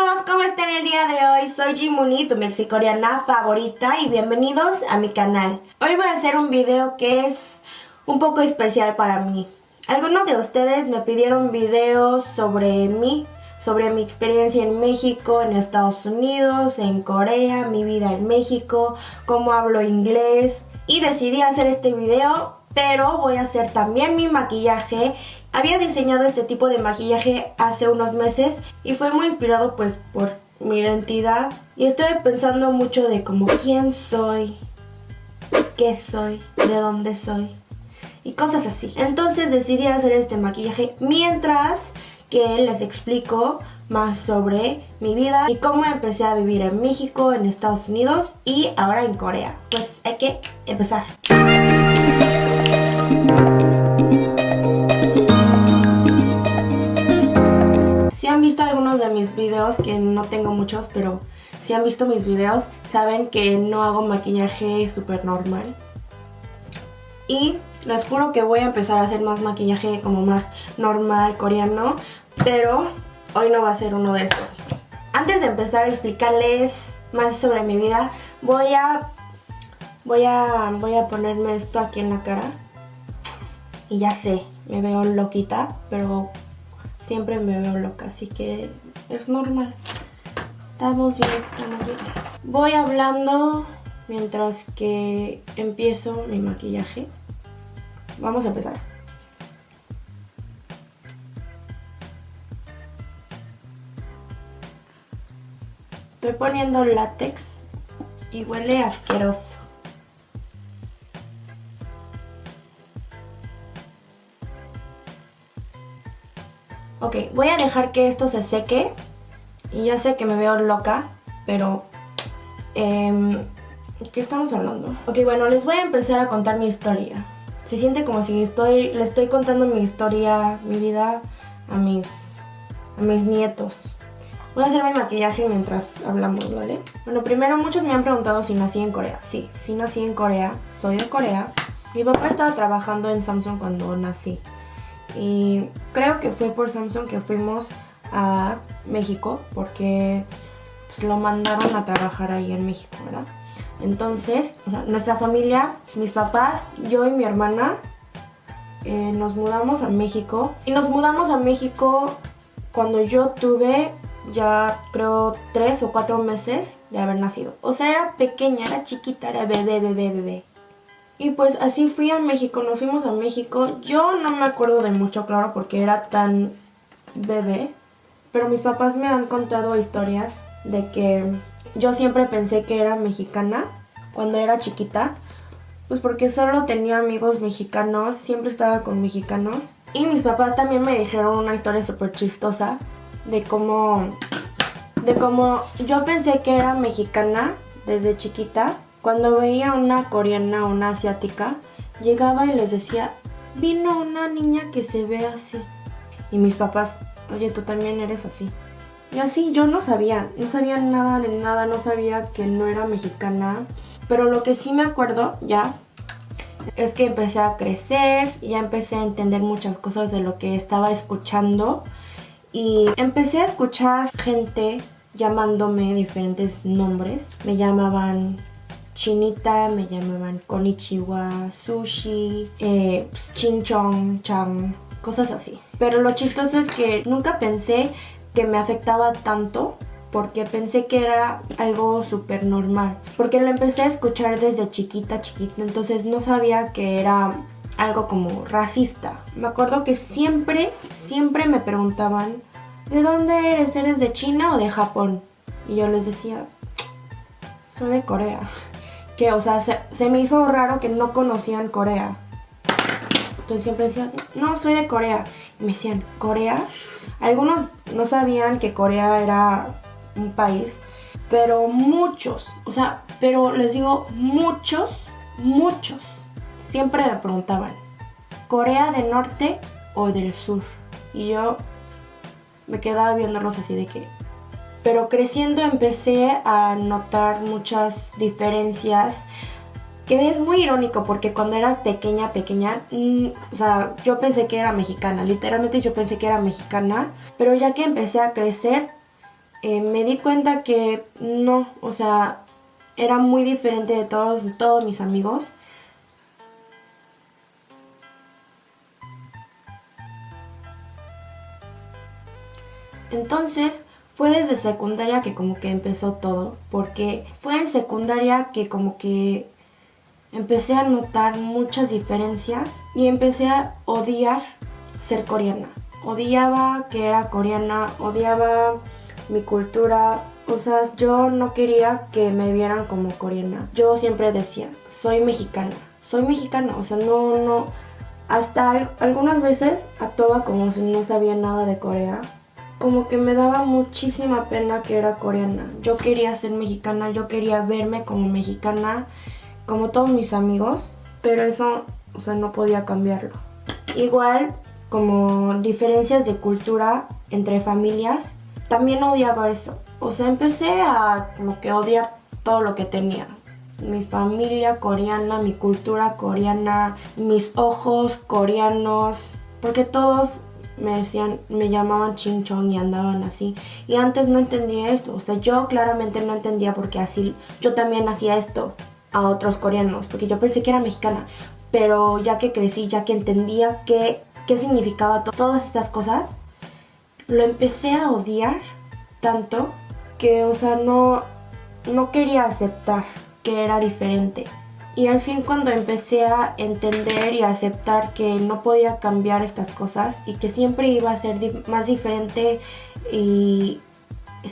amigos, ¿cómo están el día de hoy? Soy Jimuni, tu mexicoreana favorita y bienvenidos a mi canal. Hoy voy a hacer un video que es un poco especial para mí. Algunos de ustedes me pidieron videos sobre mí, sobre mi experiencia en México, en Estados Unidos, en Corea, mi vida en México, cómo hablo inglés y decidí hacer este video pero voy a hacer también mi maquillaje había diseñado este tipo de maquillaje hace unos meses y fue muy inspirado pues por mi identidad y estoy pensando mucho de como quién soy, qué soy, de dónde soy y cosas así. Entonces decidí hacer este maquillaje mientras que les explico más sobre mi vida y cómo empecé a vivir en México, en Estados Unidos y ahora en Corea. Pues hay que empezar. De mis videos, que no tengo muchos, pero si han visto mis videos, saben que no hago maquillaje súper normal. Y les juro que voy a empezar a hacer más maquillaje como más normal, coreano, pero hoy no va a ser uno de estos. Antes de empezar a explicarles más sobre mi vida, voy a, voy a, voy a ponerme esto aquí en la cara. Y ya sé, me veo loquita, pero siempre me veo loca, así que es normal. Estamos bien, estamos bien. Voy hablando mientras que empiezo mi maquillaje. Vamos a empezar. Estoy poniendo látex y huele asqueroso. Ok, voy a dejar que esto se seque. Y ya sé que me veo loca, pero... Eh, ¿Qué estamos hablando? Ok, bueno, les voy a empezar a contar mi historia. Se siente como si estoy, le estoy contando mi historia, mi vida a mis, a mis nietos. Voy a hacer mi maquillaje mientras hablamos, ¿vale? Bueno, primero muchos me han preguntado si nací en Corea. Sí, sí nací en Corea, soy de Corea. Mi papá estaba trabajando en Samsung cuando nací y creo que fue por Samsung que fuimos a México porque pues, lo mandaron a trabajar ahí en México, ¿verdad? Entonces, o sea, nuestra familia, mis papás, yo y mi hermana, eh, nos mudamos a México. Y nos mudamos a México cuando yo tuve ya creo tres o cuatro meses de haber nacido. O sea, era pequeña, era chiquita, era bebé, bebé, bebé. Y pues así fui a México, nos fuimos a México. Yo no me acuerdo de mucho, claro, porque era tan bebé. Pero mis papás me han contado historias de que yo siempre pensé que era mexicana cuando era chiquita. Pues porque solo tenía amigos mexicanos, siempre estaba con mexicanos. Y mis papás también me dijeron una historia súper chistosa de cómo, de cómo yo pensé que era mexicana desde chiquita cuando veía una coreana o una asiática, llegaba y les decía, vino una niña que se ve así. Y mis papás, oye, tú también eres así. Y así yo no sabía, no sabía nada de nada, no sabía que no era mexicana. Pero lo que sí me acuerdo ya es que empecé a crecer, ya empecé a entender muchas cosas de lo que estaba escuchando. Y empecé a escuchar gente llamándome diferentes nombres. Me llamaban chinita, me llamaban konichiwa, sushi, eh, pues, cosas así. Pero lo chistoso es que nunca pensé que me afectaba tanto porque pensé que era algo súper normal. Porque lo empecé a escuchar desde chiquita, chiquita, entonces no sabía que era algo como racista. Me acuerdo que siempre, siempre me preguntaban, ¿de dónde eres? ¿Eres de China o de Japón? Y yo les decía, soy de Corea que, o sea, se, me hizo raro que no conocían Corea. Entonces siempre decían, no, soy de Corea. Y me decían, ¿Corea? Algunos no sabían que Corea era un país, pero muchos, o sea, pero les digo, muchos, muchos, siempre me preguntaban, ¿Corea del Norte o del Sur? Y yo me quedaba viéndolos así de que, pero creciendo empecé a notar muchas diferencias que es muy irónico porque cuando era pequeña, pequeña, mm, o sea, yo pensé que era mexicana, literalmente yo pensé que era mexicana, pero ya que empecé a crecer, eh, me di cuenta que no, o sea, era muy diferente de todos, todos mis amigos. Entonces, fue desde secundaria que como que empezó todo, porque fue en secundaria que como que empecé a notar muchas diferencias y empecé a odiar ser coreana. Odiaba que era coreana, odiaba mi cultura, o sea, yo no quería que me vieran como coreana. Yo siempre decía, soy mexicana, soy mexicana, o sea, no, no, hasta algunas veces actuaba como si no sabía nada de Corea como que me daba muchísima pena que era coreana. Yo quería ser mexicana, yo quería verme como mexicana, como todos mis amigos, pero eso, o sea, no podía cambiarlo. Igual, como diferencias de cultura entre familias, también odiaba eso. O sea, empecé a como que odiar todo lo que tenía. Mi familia coreana, mi cultura coreana, mis ojos coreanos, porque todos me decían, me llamaban chinchón y andaban así. Y antes no entendía esto, o sea, yo claramente no entendía porque así, yo también hacía esto a otros coreanos, porque yo pensé que era mexicana. Pero ya que crecí, ya que entendía qué, qué significaba todas estas cosas, lo empecé a odiar tanto que, o sea, no, no quería aceptar que era diferente. Y al fin cuando empecé a entender y a aceptar que no podía cambiar estas cosas y que siempre iba a ser más diferente y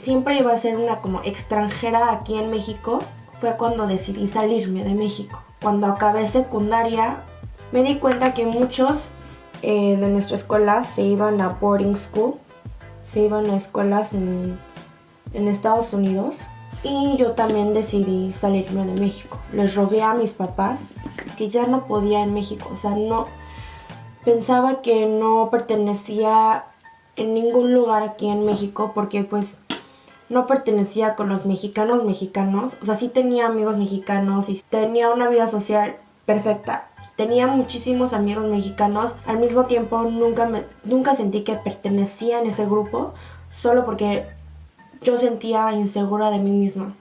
siempre iba a ser una como extranjera aquí en México, fue cuando decidí salirme de México. Cuando acabé secundaria me di cuenta que muchos eh, de nuestra escuela se iban a boarding school, se iban a escuelas en, en Estados Unidos y yo también decidí salirme de México. Les rogué a mis papás que ya no podía en México, o sea, no pensaba que no pertenecía en ningún lugar aquí en México porque pues no pertenecía con los mexicanos mexicanos, o sea, sí tenía amigos mexicanos y tenía una vida social perfecta. Tenía muchísimos amigos mexicanos, al mismo tiempo nunca, me, nunca sentí que pertenecía en ese grupo, solo porque yo sentía insegura de mí misma.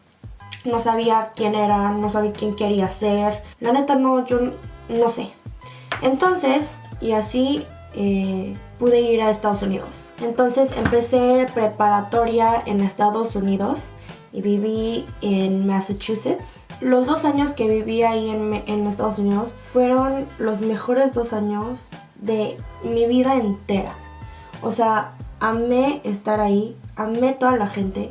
No sabía quién era, no sabía quién quería ser. La neta no, yo no sé. Entonces, y así eh, pude ir a Estados Unidos. Entonces empecé preparatoria en Estados Unidos y viví en Massachusetts. Los dos años que viví ahí en, en Estados Unidos fueron los mejores dos años de mi vida entera. O sea, amé estar ahí, amé toda la gente.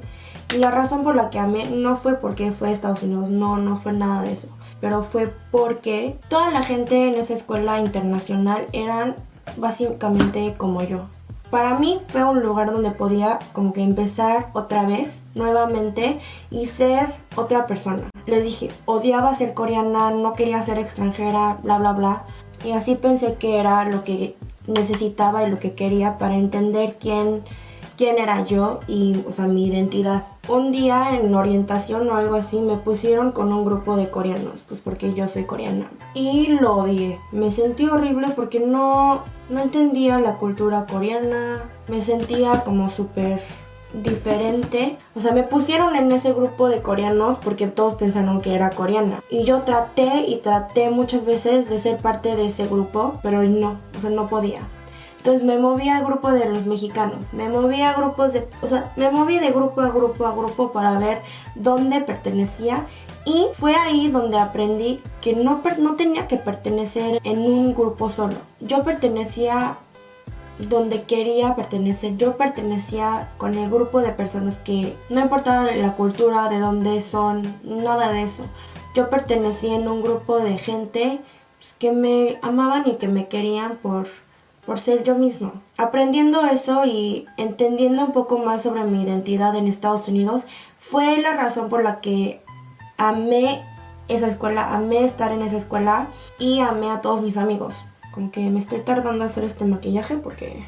Y la razón por la que amé no fue porque fue a Estados Unidos, no, no fue nada de eso. Pero fue porque toda la gente en esa escuela internacional eran básicamente como yo. Para mí fue un lugar donde podía como que empezar otra vez, nuevamente, y ser otra persona. Les dije, odiaba ser coreana, no quería ser extranjera, bla bla bla. Y así pensé que era lo que necesitaba y lo que quería para entender quién quién era yo y, o sea, mi identidad. Un día en orientación o algo así me pusieron con un grupo de coreanos, pues porque yo soy coreana. Y lo odié. Me sentí horrible porque no, no entendía la cultura coreana. Me sentía como súper diferente. O sea, me pusieron en ese grupo de coreanos porque todos pensaron que era coreana. Y yo traté y traté muchas veces de ser parte de ese grupo, pero no, o sea, no podía. Entonces me moví al grupo de los mexicanos, me moví a grupos de, o sea, me moví de grupo a grupo a grupo para ver dónde pertenecía y fue ahí donde aprendí que no, no tenía que pertenecer en un grupo solo. Yo pertenecía donde quería pertenecer. Yo pertenecía con el grupo de personas que no importaba la cultura, de dónde son, nada de eso. Yo pertenecía en un grupo de gente pues, que me amaban y que me querían por por ser yo mismo. Aprendiendo eso y entendiendo un poco más sobre mi identidad en Estados Unidos fue la razón por la que amé esa escuela, amé estar en esa escuela y amé a todos mis amigos. Como que me estoy tardando a hacer este maquillaje porque...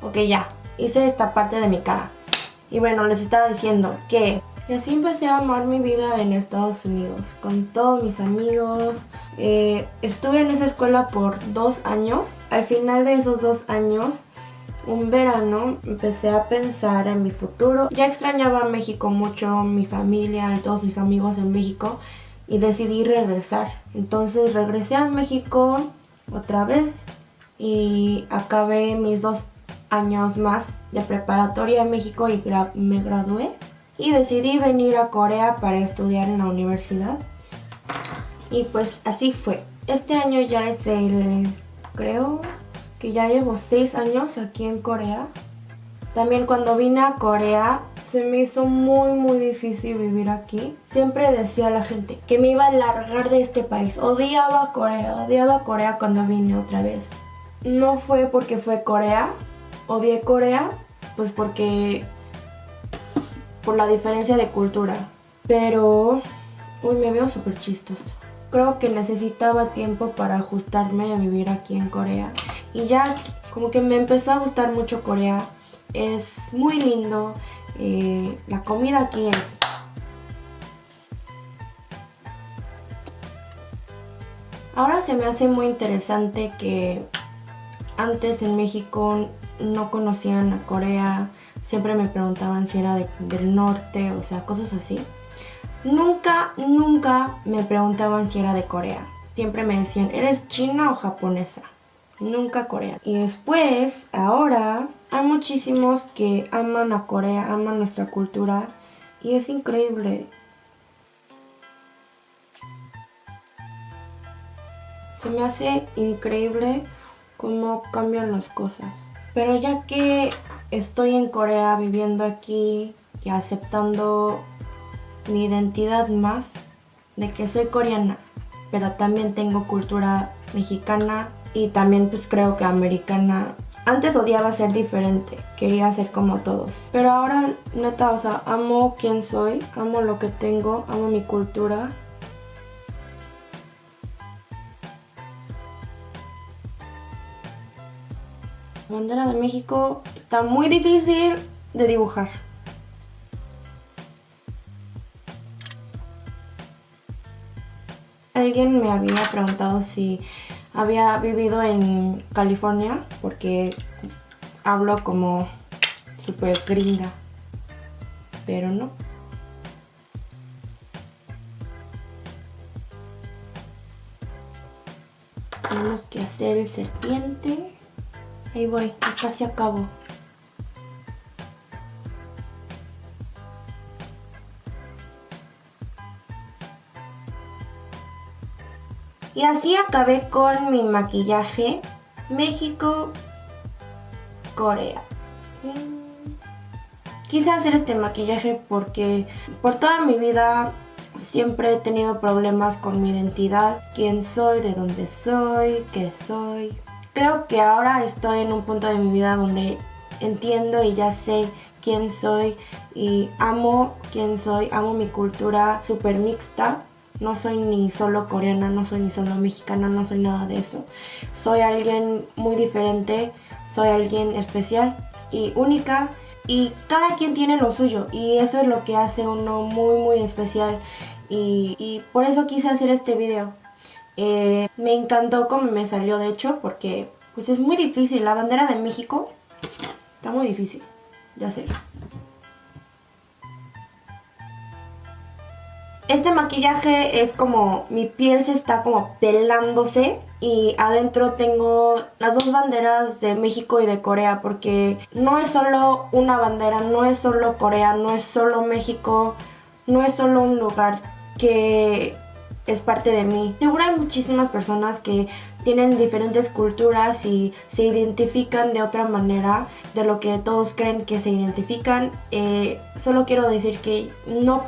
Ok, ya. Hice esta parte de mi cara. Y bueno, les estaba diciendo que... Y así empecé a amar mi vida en Estados Unidos, con todos mis amigos. Eh, estuve en esa escuela por dos años. Al final de esos dos años, un verano, empecé a pensar en mi futuro. Ya extrañaba México mucho, mi familia y todos mis amigos en México. Y decidí regresar. Entonces regresé a México otra vez. Y acabé mis dos años más de preparatoria en México y me gradué. Y decidí venir a Corea para estudiar en la universidad. Y pues así fue. Este año ya es el, creo que ya llevo seis años aquí en Corea. También cuando vine a Corea se me hizo muy muy difícil vivir aquí. Siempre decía a la gente que me iba a largar de este país. Odiaba Corea, odiaba Corea cuando vine otra vez. No fue porque fue Corea, odié Corea, pues porque por la diferencia de cultura. Pero, uy, me veo súper chistoso creo que necesitaba tiempo para ajustarme a vivir aquí en Corea. Y ya como que me empezó a gustar mucho Corea. Es muy lindo. Eh, la comida aquí es... Ahora se me hace muy interesante que antes en México no conocían a Corea. Siempre me preguntaban si era del norte, o sea, cosas así. Nunca, nunca me preguntaban si era de Corea. Siempre me decían, ¿eres china o japonesa? Nunca coreana. Y después, ahora, hay muchísimos que aman a Corea, aman nuestra cultura. Y es increíble. Se me hace increíble cómo cambian las cosas. Pero ya que estoy en Corea viviendo aquí y aceptando mi identidad más de que soy coreana, pero también tengo cultura mexicana y también pues creo que americana. Antes odiaba ser diferente, quería ser como todos. Pero ahora, neta, o sea, amo quien soy, amo lo que tengo, amo mi cultura. La bandera de México está muy difícil de dibujar. Alguien me había preguntado si había vivido en California porque hablo como super gringa, pero no. Tenemos que hacer el serpiente. Ahí voy, casi acabo. Y así acabé con mi maquillaje México, Corea. Quise hacer este maquillaje porque por toda mi vida siempre he tenido problemas con mi identidad. Quién soy, de dónde soy, qué soy. Creo que ahora estoy en un punto de mi vida donde entiendo y ya sé quién soy y amo quién soy, amo mi cultura super mixta no soy ni solo coreana, no soy ni solo mexicana, no soy nada de eso. Soy alguien muy diferente, soy alguien especial y única y cada quien tiene lo suyo y eso es lo que hace uno muy muy especial y, por eso quise hacer este video. Eh, me encantó cómo me salió de hecho porque pues es muy difícil, la bandera de México está muy difícil de hacer. Este maquillaje es como mi piel se está como pelándose y adentro tengo las dos banderas de México y de Corea porque no es solo una bandera, no es solo Corea, no es solo México, no es solo un lugar que es parte de mí. Seguro hay muchísimas personas que tienen diferentes culturas y se identifican de otra manera de lo que todos creen que se identifican. Eh, solo quiero decir que no,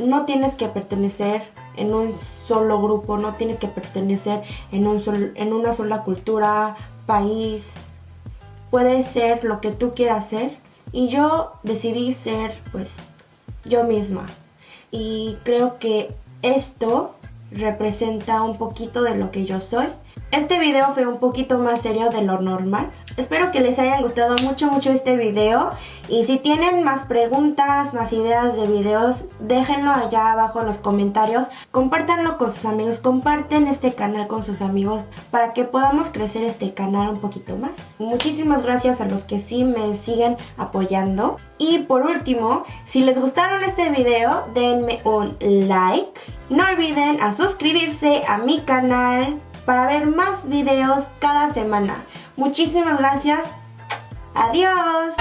no tienes que pertenecer en un solo grupo, no tienes que pertenecer en, un en una sola cultura, país. Puedes ser lo que tú quieras ser y yo decidí ser pues yo misma. Y creo que esto representa un poquito de lo que yo soy. Este video fue un poquito más serio de lo normal. Espero que les haya gustado mucho mucho este video y si tienen más preguntas, más ideas de videos, déjenlo allá abajo en los comentarios. Compártanlo con sus amigos, comparten este canal con sus amigos para que podamos crecer este canal un poquito más. Muchísimas gracias a los que sí me siguen apoyando. Y por último, si les gustaron este video, denme un like. No olviden a suscribirse a mi canal para ver más videos cada semana. Muchísimas gracias. Adiós.